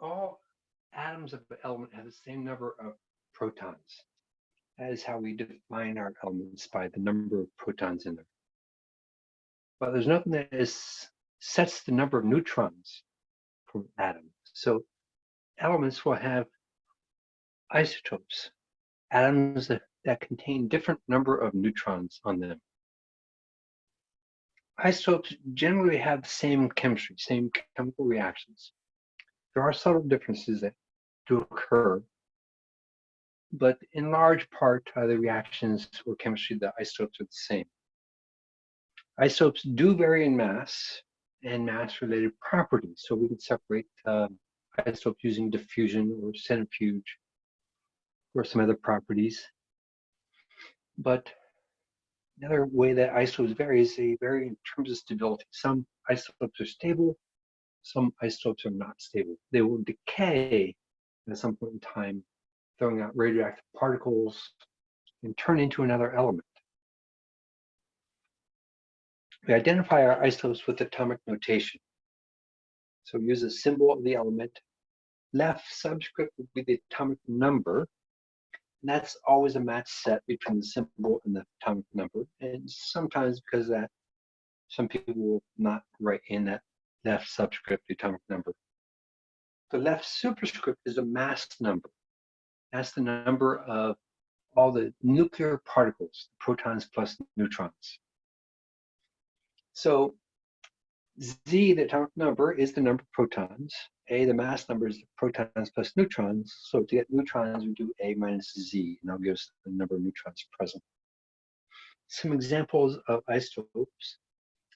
all atoms of the element have the same number of protons. That is how we define our elements by the number of protons in them. But there's nothing that is, sets the number of neutrons from atoms. So elements will have isotopes, atoms that, that contain different number of neutrons on them. Isotopes generally have the same chemistry, same chemical reactions. There are subtle differences that do occur, but in large part, uh, the reactions or chemistry the isotopes are the same. Isotopes do vary in mass and mass-related properties, so we can separate uh, isotopes using diffusion or centrifuge or some other properties. But another way that isotopes vary is they vary in terms of stability. Some isotopes are stable, some isotopes are not stable. They will decay at some point in time, throwing out radioactive particles and turn into another element. We identify our isotopes with atomic notation. So we use a symbol of the element. Left subscript would be the atomic number. And that's always a match set between the symbol and the atomic number. And sometimes because that, some people will not write in that left subscript, the atomic number. The left superscript is a mass number. That's the number of all the nuclear particles, protons plus neutrons. So Z, the atomic number, is the number of protons. A, the mass number, is the protons plus neutrons. So to get neutrons, we do A minus Z, and that'll give us the number of neutrons present. Some examples of isotopes.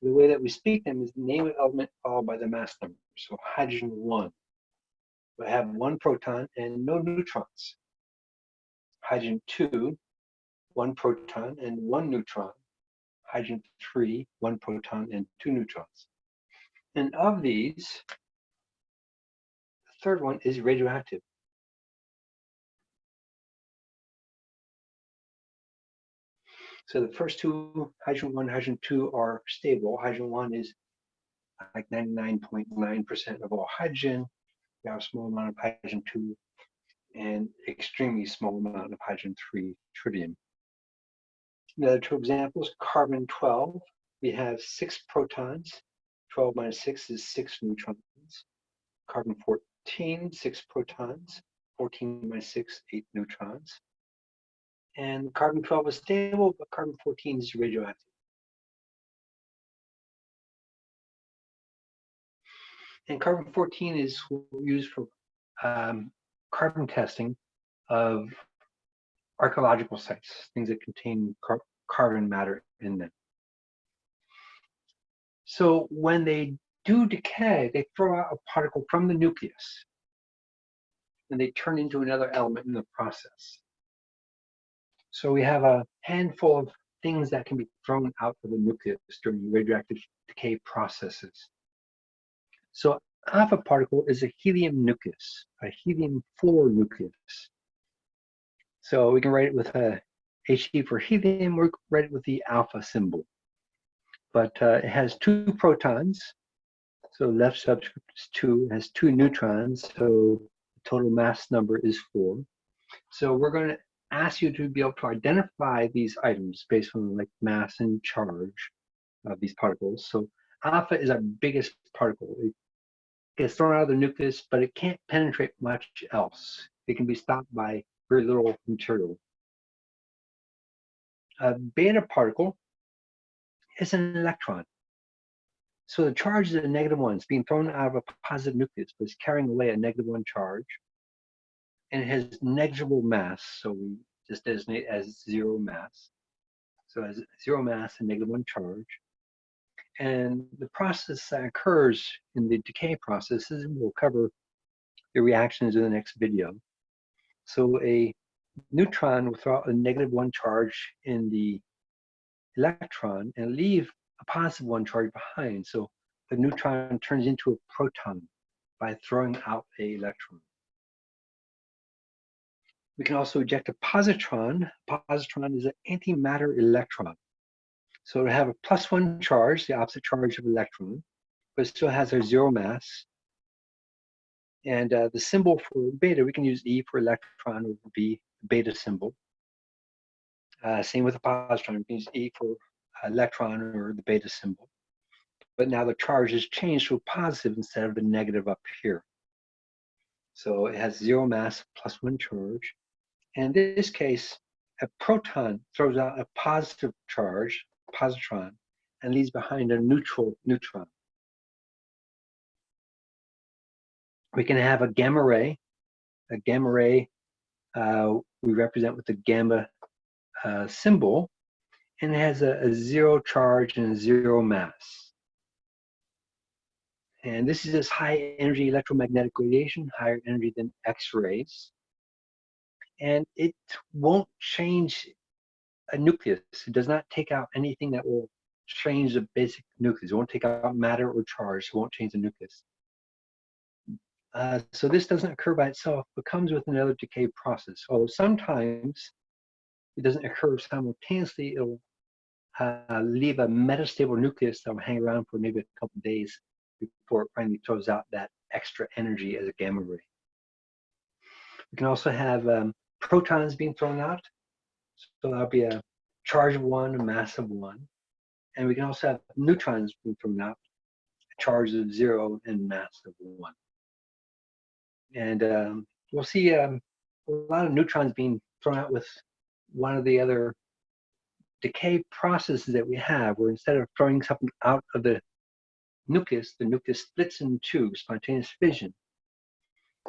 The way that we speak them is the name of element followed by the mass number. So hydrogen 1 will have one proton and no neutrons. Hydrogen 2, one proton and one neutron. Hydrogen 3, one proton and two neutrons. And of these, the third one is radioactive. So the first two, hydrogen 1, hydrogen 2 are stable. Hydrogen 1 is like 99.9% of all hydrogen. We have a small amount of hydrogen 2 and extremely small amount of hydrogen 3 tritium. The other two examples, carbon 12, we have six protons 12 minus 6 is 6 neutrons. Carbon 14, 6 protons. 14 minus 6, 8 neutrons. And carbon 12 is stable, but carbon 14 is radioactive. And carbon 14 is used for um, carbon testing of archaeological sites, things that contain car carbon matter in them. So when they do decay, they throw out a particle from the nucleus and they turn into another element in the process. So we have a handful of things that can be thrown out of the nucleus during radioactive decay processes. So alpha particle is a helium nucleus, a helium-4 nucleus. So we can write it with a He for helium, or write it with the alpha symbol but uh, it has two protons. So left subscript is two, has two neutrons, so the total mass number is four. So we're going to ask you to be able to identify these items based on like mass and charge of these particles. So alpha is our biggest particle. It gets thrown out of the nucleus, but it can't penetrate much else. It can be stopped by very little material. A beta particle is an electron. So the charge is a negative one. It's being thrown out of a positive nucleus, but it's carrying away a negative one charge. And it has negligible mass, so we just designate as zero mass. So as zero mass and negative one charge. And the process that occurs in the decay processes, we'll cover the reactions in the next video. So a neutron will throw out a negative one charge in the electron and leave a positive one charge behind. So the neutron turns into a proton by throwing out a electron. We can also eject a positron. A positron is an antimatter electron. So it have a plus one charge, the opposite charge of electron, but it still has a zero mass. And uh, the symbol for beta, we can use E for electron or B, beta symbol. Uh, same with a positron, we can use E for electron or the beta symbol. But now the charge is changed to a positive instead of the negative up here. So it has zero mass plus one charge. In this case, a proton throws out a positive charge, positron, and leaves behind a neutral neutron. We can have a gamma ray. A gamma ray uh, we represent with the gamma uh, symbol, and it has a, a zero charge and zero mass. And this is this high energy electromagnetic radiation, higher energy than X-rays. And it won't change a nucleus. It does not take out anything that will change the basic nucleus. It won't take out matter or charge. It won't change the nucleus. Uh, so this doesn't occur by itself, but comes with another decay process. Although sometimes it doesn't occur simultaneously, it'll uh, leave a metastable nucleus that will hang around for maybe a couple days before it finally throws out that extra energy as a gamma ray. We can also have um, protons being thrown out. So that'll be a charge of one, a mass of one. And we can also have neutrons being thrown out, a charge of zero and mass of one. And um, we'll see um, a lot of neutrons being thrown out with one of the other decay processes that we have, where instead of throwing something out of the nucleus, the nucleus splits in two, spontaneous fission.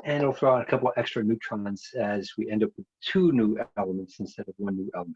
And it'll throw out a couple extra neutrons as we end up with two new elements instead of one new element.